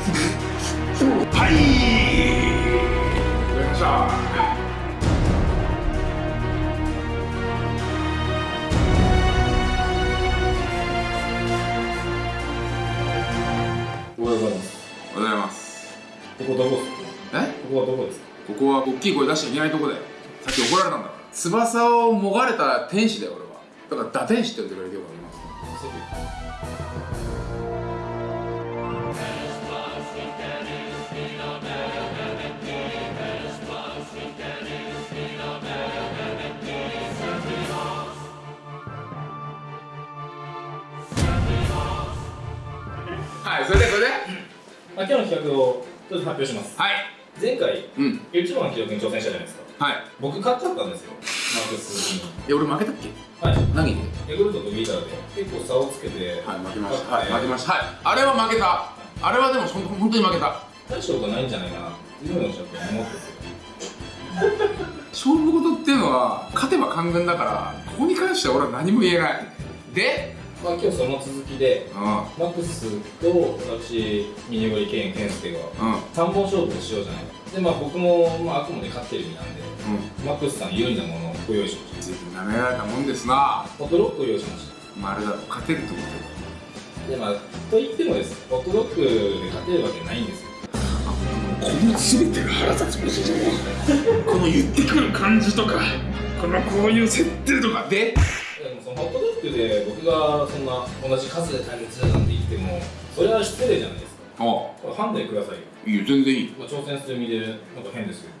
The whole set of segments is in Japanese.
はい。やりまようございます。ここどこです。かえここはどこです。かここは大きい声出しちゃいけないとこだよさっき怒られたんだ翼をもがれた天使だよ俺はだから打天使って呼んでくれるけどそれでそれで？あ今日の企画をちょっと発表します。はい。前回うん。YouTube の記録に挑戦したじゃないですか。はい。僕勝っちゃったんですよ。マークスに。え俺負けたっけ？はい。何で？ヤクルトとギターで。結構差をつけて。はい負けました。はい負けました。はい。あれは負けた。あれはでも本当に負けた。大したことないんじゃないかなっていうのをちょっと思って。て 勝負事っていうのは勝てば官軍だからここに関しては俺は何も言えない。でまあ今日その続きでうマックスと私ミニゴリケン健介がんうん。3本勝負をしようじゃない。かでまあ僕も、まあ、あくまで勝ってる身なんでうん。マックスさん緩んだものをご用意しまし随分舐められたもんですな。たホットロックを用意しましまああれだろ勝てると思ってるたでまあと言ってもです。ホットロックで勝てるわけないんですよ。この全てが腹立つことこの言ってくる感じとかこのこういう設定とかでそのホットロックで僕がそんな同じ数で対決なんて言ってもそれは失礼じゃないですか。あ。これ判断くださいよ。いいよ全然いい。まあ挑戦する身でなんか変ですよ。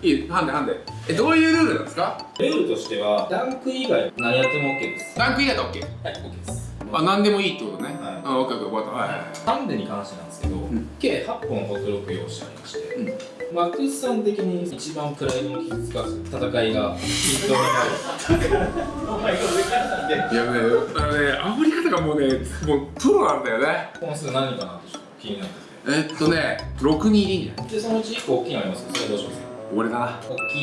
いいハンデハンデえどういうルールなんですか？ルールとしてはダンク以外何やっても OK です。ランク以外だ OK はい OK です。あ何でもいいってことね、はい。あ OK OK 分かったはいはい。ハンデに関してなんですけど、ん。計8本ホットロック用意してありまして、うんマックスさん的に一番プライドの傷つかず戦いが。均等になるいやねあのね煽り方がもうねもうプロなんだよね本数何かなってちょっと気になってえっとね6人いるんじゃないでそのうち1個大きいのありますけどそれどうします俺だな大きい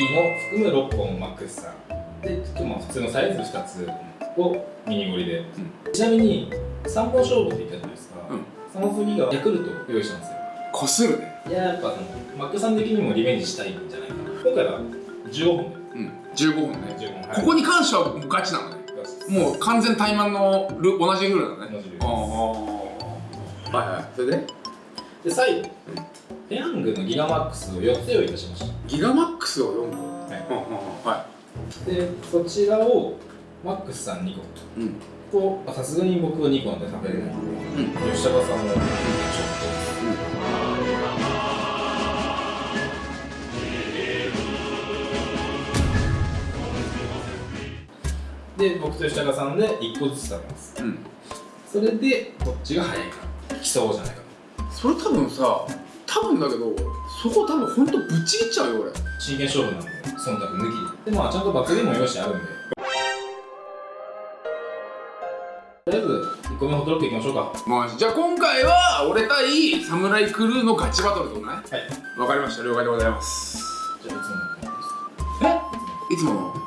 の含む6本マックスさんでちょっとまあ普通のサイズ2つをミニゴリで、ちなみに3本勝負って言ったじゃないですか、うんその次がヤクルトを用意したんですよこするねいややっぱそのマックさん的にもリベンジしたいんじゃないかな。今回は15本でうん。15本ね。15本ここに関してはもうガチなのね。もう完全怠慢のル同じルールだねああはいはい。それで？で最後。ペヤングのギガマックスを4つ用意いたしましギガマックスを4個？た、はうんうんうんはい、でそちらをマックスさん2個。いうん。とまあさすがに僕は2個なんで食べれないんで、うん。吉高さんも。ちょっとで僕と吉高さんで1個ずつ食べます。うん。それでどっちが早いか競おうじゃないかそれ多分さ多分だけどそこ多分ほんとぶっちぎっちゃうよ俺。真剣勝負なんで忖度抜きで。でまあちゃんと罰ゲームも用意してあるんで。とりあえず1個目ホットロックいきましょうか。はもうじゃあ今回は俺対サムライクルーのガチバトルってことね。い。わかりました。了解でございます。じゃあいつもの感じです。いつもの？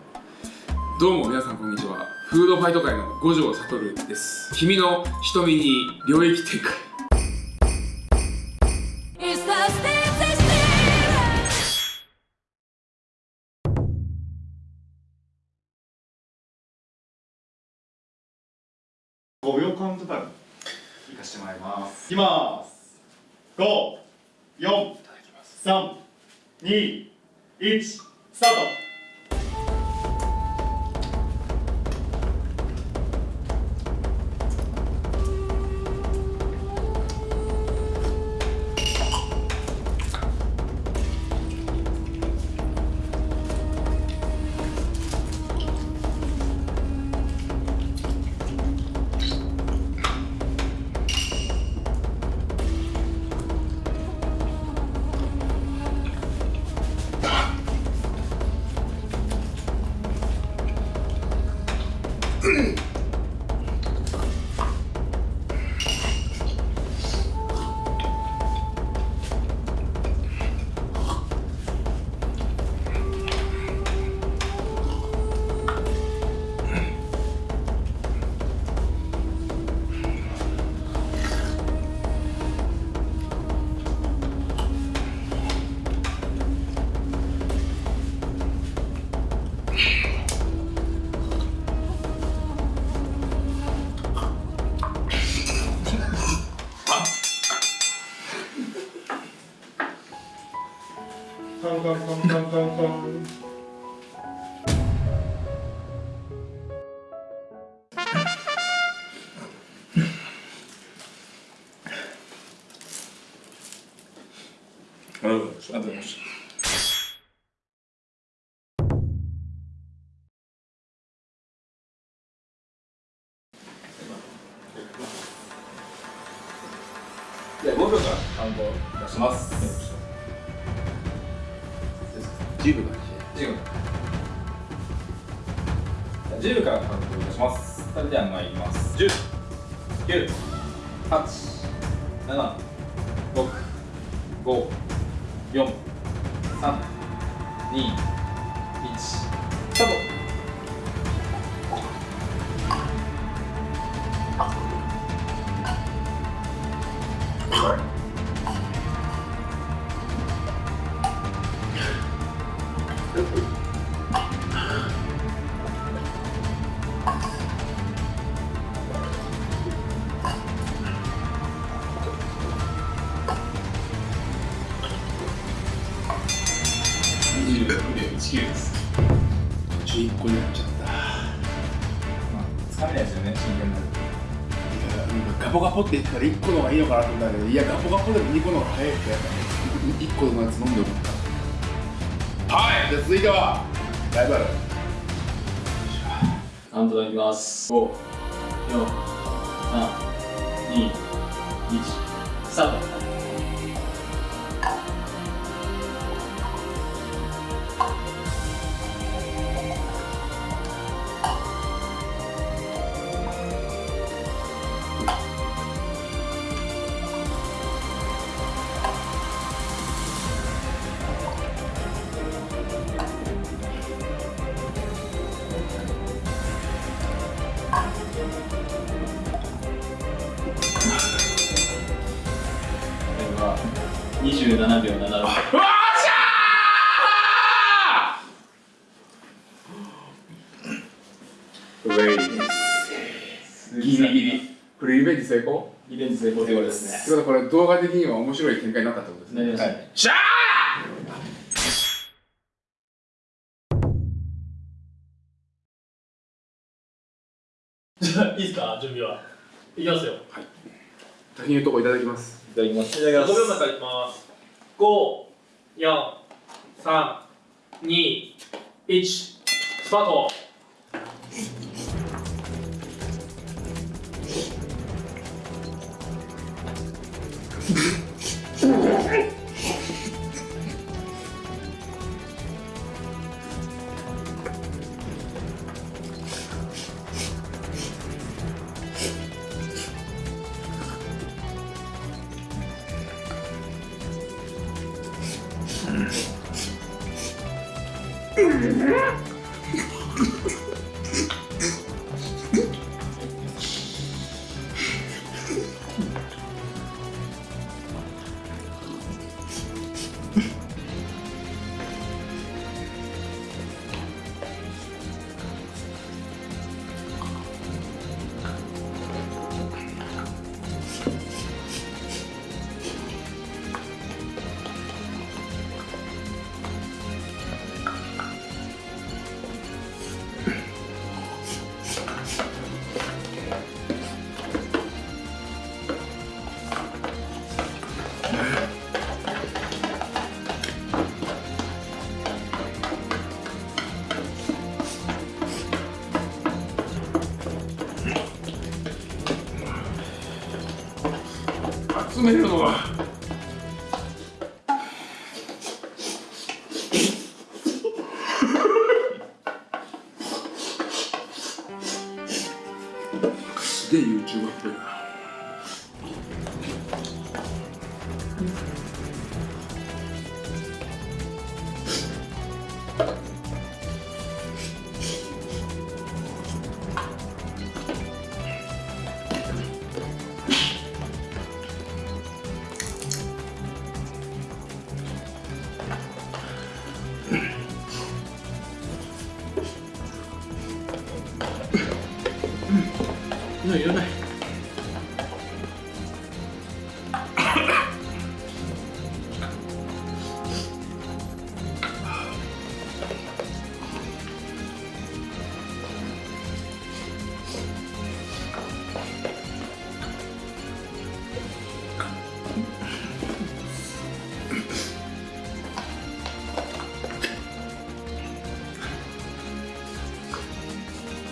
どうも皆さんこんにちは。フードファイト界の五条悟です。君の瞳に領域展開。It's the steps I still 5秒カウントダウンいかしてもらいます。いきます54321スタート Come, come, come, come, come. 10分だ10秒。じゃあ10秒か。らカウント出します。それでは参ります。10、9、8、7、6、5、4、3、2、20秒19です途中1個になっちゃったまあ、つかめないですよね、真剣になると。いやなんかガポガポって言ったら1個の方がいいのかなと思ったけどいやガポガポでも2個の方が早いってやっぱ1個のやつ飲んでおくじゃあ続いてはライバルカウントいきます。5、4、3、2、1、スタート。27秒76。うわーしゃーウェイですギリギリ。これリベンジ成功？リベンジ成功ということですね。ってことはこれ動画的には面白い展開になったってことですね。なりましたね。しゃじゃあいいですか？準備は。いきますよ。ー先に言うとこいただきますいただきます。いただきます5秒前からいきます54321スタート Ah! すげえ YouTuber っぽいないないいらない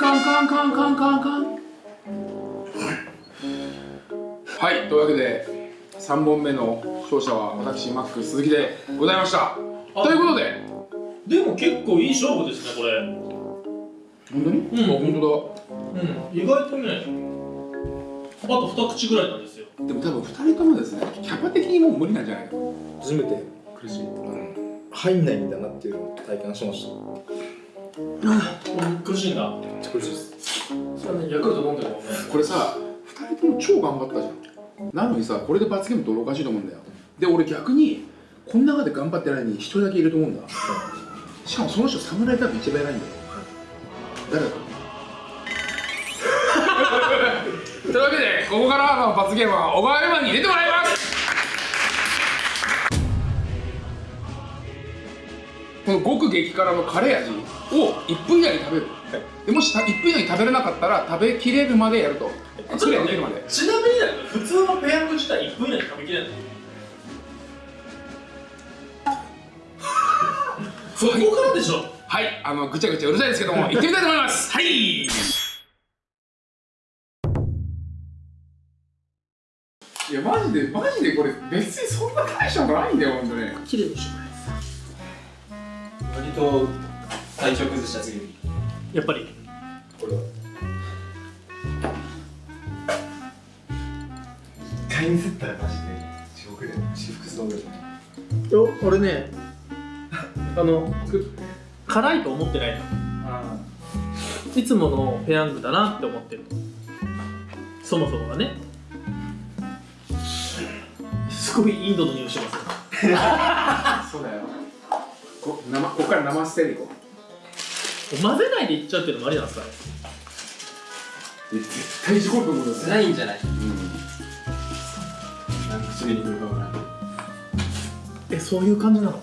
カンカンカンカンカンカン。はい。というわけで3本目の勝者は私マック鈴木でございました。ということで。でも結構いい勝負ですねこれ。本当に？うん。本当だ。うん。意外とねあと2口ぐらいなんですよ。でも多分2人ともですねキャパ的にもう無理なんじゃない？初めて苦しい、うん、入んないんだなっていうのを体感しました。苦しいんだ苦しいです。それヤクルト飲んでるもんね。これさ2人とも超頑張ったじゃん。なのにさこれで罰ゲームっておかしいと思うんだよ。で俺逆にこの中で頑張ってないのに1人だけいると思うんだ。しかもその人侍多分一番偉いんだよ。誰だ？と思うというわけでここからの罰ゲームは小川山に入れてもらいますこの極激辛のカレー味を1分以内に食べる、でもし1分以内に食べれなかったら食べきれるまでやると。クリアできるまで。ちなみにだけど普通のペヤング自体1分以内に食べきれない そこからでしょ？はい、あのぐちゃぐちゃうるさいですけども、行ってみたいと思います。はい。いや、マジで、マジでこれ、別にそんな大したことないんだよ、本当に。綺麗にしま割と体調崩した次にすやっぱり。これは一回ミスったらマジで地獄で私服よ俺ねあのく辛いと思ってないの。あいつものペヤングだなって思ってるそもそもがね。すごいインドの匂いします そうだよ。こ、生、ここから生捨てでいこ混ぜないでいっちゃうっていうのもありなんですか絶対事故ると思うよ。ないんじゃない？うん。何口目に来るかわからないえそういう感じなの？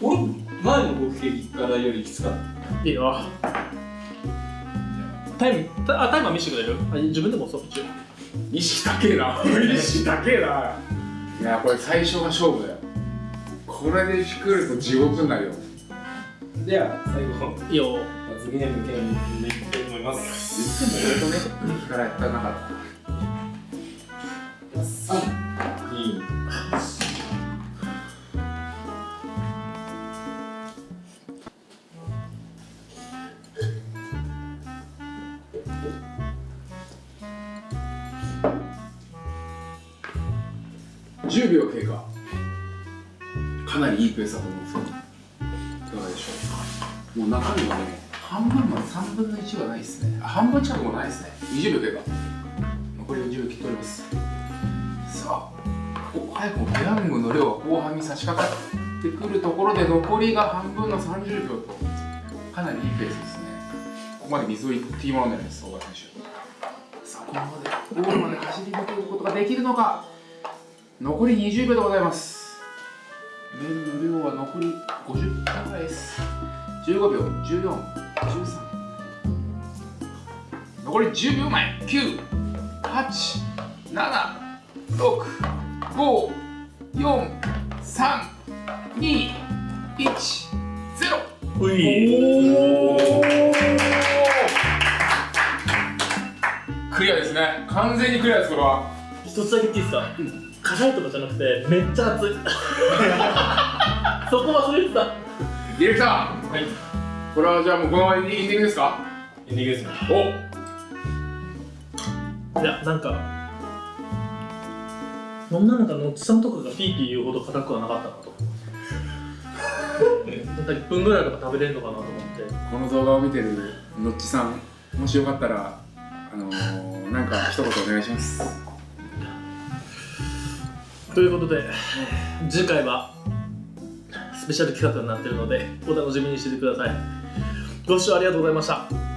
俺前の極激辛よりきつかった。いいよタイムタあタイマー見せてくれる？あ自分でもそう一応。意識高えな。意識高えな。いや、これ最初が勝負だよ。これで来ると地獄になるよ。では最後いいよ罰ゲーム系にいきたいと思います言っても俺とね、激辛やったらなかった。10秒経過。かなりいいペースだと思うんですけどいかがでしょう。もう中身はね半分まで3分の1はないですね。半分近くもないですね。20秒経過。残り40秒切っております。さあお早くもペヤングの量が後半に差し掛かってくるところで残りが半分の30秒と。かなりいいペースですね。ここまで水をいってもらうんじゃないですか小川選手。さあこのままでゴールまで走り抜けることができるのか。残り20秒でございます。麺の量は残り50分ぐらいです。15秒1413残り10秒前987654321うい。クリアですね。完全にクリアですこれは。一つだけ言っていいですか、辛いとかじゃなくてめっちゃ熱い。そこ忘れてたディレクター。はい。これはじゃあもうこのままエンディングですか？エンディングですねお。いやなんかそんななんかのっちさんとかがピーピー言うほど辛くはなかったなと。なんか1分ぐらいとか食べれるのかなと思って。この動画を見てるのっちさんもしよかったらあのー、なんか一言お願いしますということで次回はスペシャル企画になってるのでお楽しみにしててください。ご視聴ありがとうございました。